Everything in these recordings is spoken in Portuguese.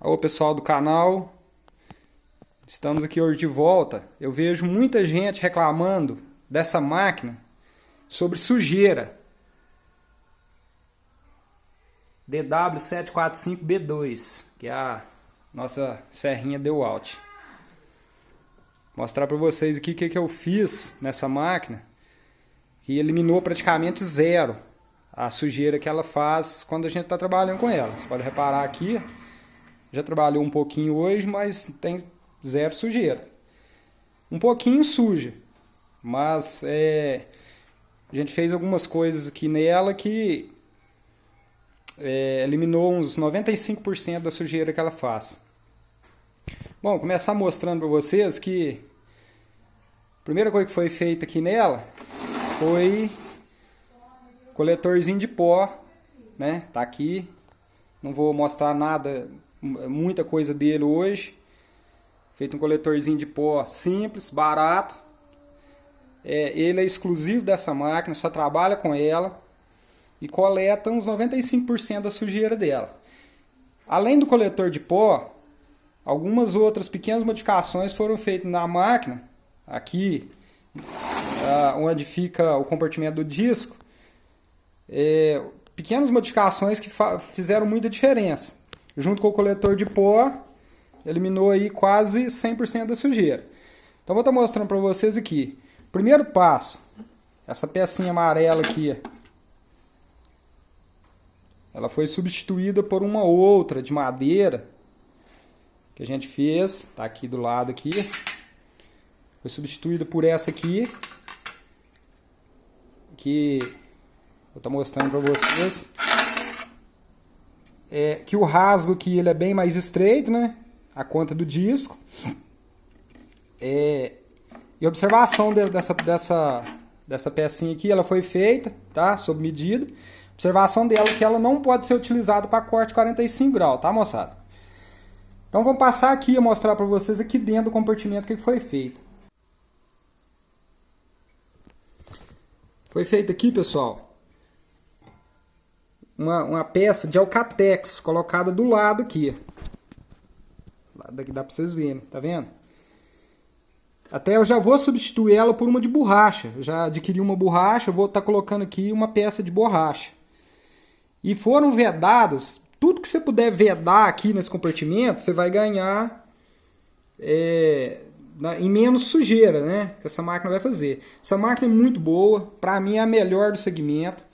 Alô pessoal do canal, estamos aqui hoje de volta. Eu vejo muita gente reclamando dessa máquina sobre sujeira. DW745B2, que é a nossa serrinha Dewalt. Mostrar para vocês aqui o que, que eu fiz nessa máquina, que eliminou praticamente zero a sujeira que ela faz quando a gente está trabalhando com ela. Você pode reparar aqui, já trabalhou um pouquinho hoje, mas tem zero sujeira. Um pouquinho suja, mas é, a gente fez algumas coisas aqui nela que é, eliminou uns 95% da sujeira que ela faz. Bom, começar mostrando para vocês que a primeira coisa que foi feita aqui nela foi coletorzinho de pó, né? Tá aqui. Não vou mostrar nada muita coisa dele hoje. Feito um coletorzinho de pó simples, barato. É, ele é exclusivo dessa máquina, só trabalha com ela e coleta uns 95% da sujeira dela. Além do coletor de pó, algumas outras pequenas modificações foram feitas na máquina, aqui onde fica o compartimento do disco, é, pequenas modificações que fizeram muita diferença junto com o coletor de pó, eliminou aí quase 100% da sujeira. Então vou estar mostrando para vocês aqui. Primeiro passo, essa pecinha amarela aqui, ela foi substituída por uma outra de madeira que a gente fez, tá aqui do lado aqui. Foi substituída por essa aqui, que vou estar mostrando para vocês é, que o rasgo aqui ele é bem mais estreito, né? A conta do disco. É, e observação de, dessa, dessa, dessa pecinha aqui, ela foi feita, tá? Sob medida. Observação dela que ela não pode ser utilizada para corte 45 graus, tá moçada? Então vamos passar aqui a mostrar para vocês aqui dentro do compartimento o que foi feito. Foi feito aqui, pessoal, uma, uma peça de alcatex colocada do lado aqui. Daqui dá para vocês verem, tá vendo? Até eu já vou substituir ela por uma de borracha. Já adquiri uma borracha, vou estar tá colocando aqui uma peça de borracha. E foram vedadas, tudo que você puder vedar aqui nesse compartimento, você vai ganhar é, em menos sujeira, né? Que essa máquina vai fazer. Essa máquina é muito boa, para mim é a melhor do segmento.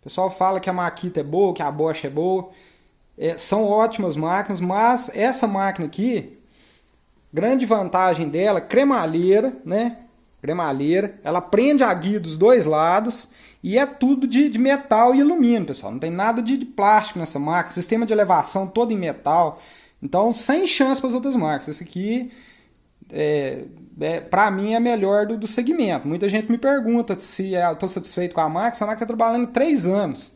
O pessoal fala que a Makita é boa, que a Bosch é boa. É, são ótimas máquinas, mas essa máquina aqui, grande vantagem dela, cremalheira, né? Cremalheira, ela prende a guia dos dois lados e é tudo de, de metal e alumínio, pessoal. Não tem nada de, de plástico nessa máquina, sistema de elevação todo em metal. Então, sem chance para as outras marcas. Esse aqui é, é, para mim, é melhor do, do segmento. Muita gente me pergunta se é, estou satisfeito com a máquina. Essa máquina está trabalhando três anos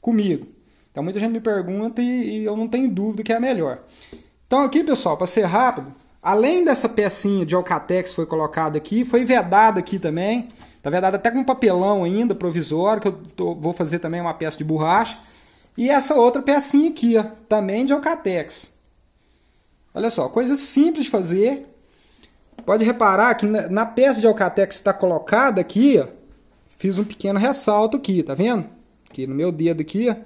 comigo. Então, muita gente me pergunta e, e eu não tenho dúvida que é a melhor. Então, aqui, pessoal, para ser rápido, além dessa pecinha de Alcatex que foi colocada aqui, foi vedada aqui também. Está vedada até com papelão ainda, provisório, que eu tô, vou fazer também uma peça de borracha. E essa outra pecinha aqui, ó, também de Alcatex. Olha só, coisa simples de fazer, Pode reparar que na peça de alcatex que está colocada aqui, ó, fiz um pequeno ressalto aqui, tá vendo? Aqui no meu dedo aqui, ó,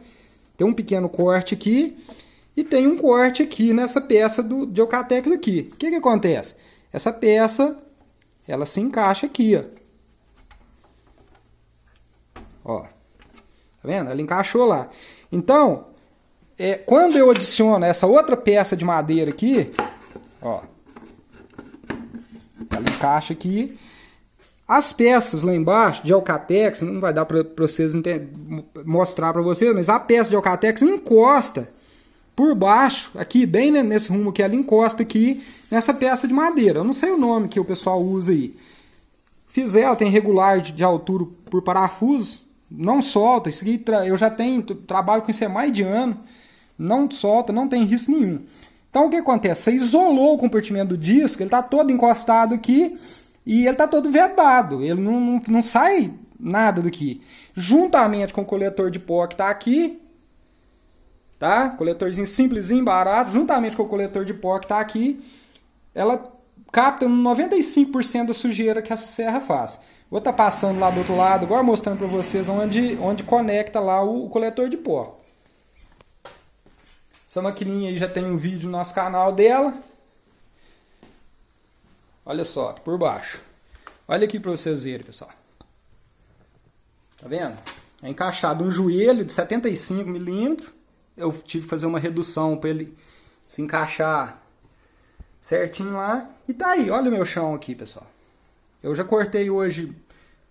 tem um pequeno corte aqui e tem um corte aqui nessa peça do, de alcatex aqui. O que que acontece? Essa peça, ela se encaixa aqui, ó. Ó, tá vendo? Ela encaixou lá. Então, é, quando eu adiciono essa outra peça de madeira aqui, ó, encaixa aqui. As peças lá embaixo de Alcatex, não vai dar para vocês mostrar para vocês, mas a peça de Alcatex encosta por baixo, aqui bem nesse rumo que ela encosta aqui nessa peça de madeira. Eu não sei o nome que o pessoal usa aí. Fiz ela, tem regular de, de altura por parafuso, não solta. Isso aqui eu já tenho, trabalho com isso há mais de ano, não solta, não tem risco nenhum. Então o que acontece? Você isolou o compartimento do disco, ele está todo encostado aqui e ele está todo vedado, ele não, não, não sai nada daqui. Juntamente com o coletor de pó que está aqui, tá? Coletorzinho simplesinho, barato, juntamente com o coletor de pó que tá aqui, ela capta 95% da sujeira que essa serra faz. Vou estar tá passando lá do outro lado, agora mostrando para vocês onde, onde conecta lá o, o coletor de pó. Essa maquininha aí já tem um vídeo no nosso canal dela. Olha só, por baixo. Olha aqui para vocês verem, pessoal. Tá vendo? É encaixado um joelho de 75 milímetros. Eu tive que fazer uma redução para ele se encaixar certinho lá. E tá aí, olha o meu chão aqui, pessoal. Eu já cortei hoje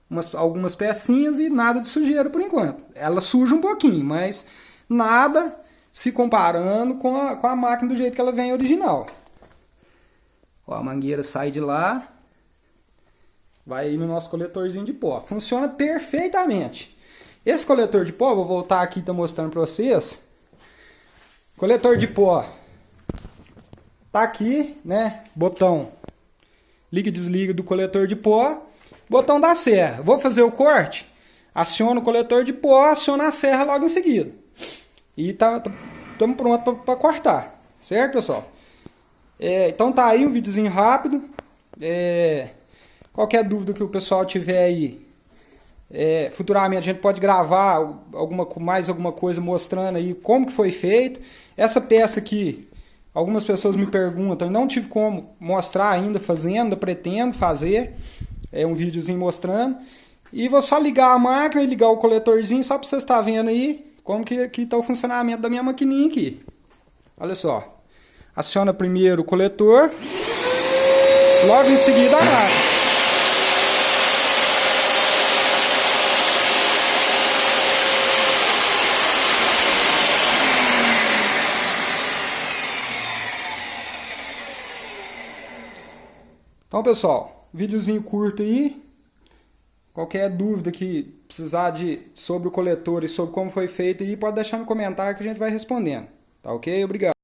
umas, algumas pecinhas e nada de sujeira por enquanto. Ela suja um pouquinho, mas nada se comparando com a, com a máquina do jeito que ela vem original. Ó, a mangueira sai de lá, vai no nosso coletorzinho de pó. Funciona perfeitamente. Esse coletor de pó, vou voltar aqui e mostrando para vocês. Coletor de pó. Tá aqui, né? Botão liga e desliga do coletor de pó. Botão da serra. Vou fazer o corte. Aciona o coletor de pó, aciona a serra logo em seguida. E tá, estamos tá, prontos para cortar. Certo, pessoal? É, então tá aí um videozinho rápido. É, qualquer dúvida que o pessoal tiver aí, é, futuramente a gente pode gravar alguma, mais alguma coisa mostrando aí como que foi feito. Essa peça aqui, algumas pessoas me perguntam, não tive como mostrar ainda fazendo, pretendo fazer. É um videozinho mostrando. E vou só ligar a máquina e ligar o coletorzinho só para vocês estar vendo aí como que está o funcionamento da minha maquininha aqui. Olha só. Aciona primeiro o coletor, logo em seguida a máquina. Então, pessoal, videozinho curto aí. Qualquer dúvida que precisar de sobre o coletor e sobre como foi feito pode deixar no comentário que a gente vai respondendo. Tá ok? Obrigado.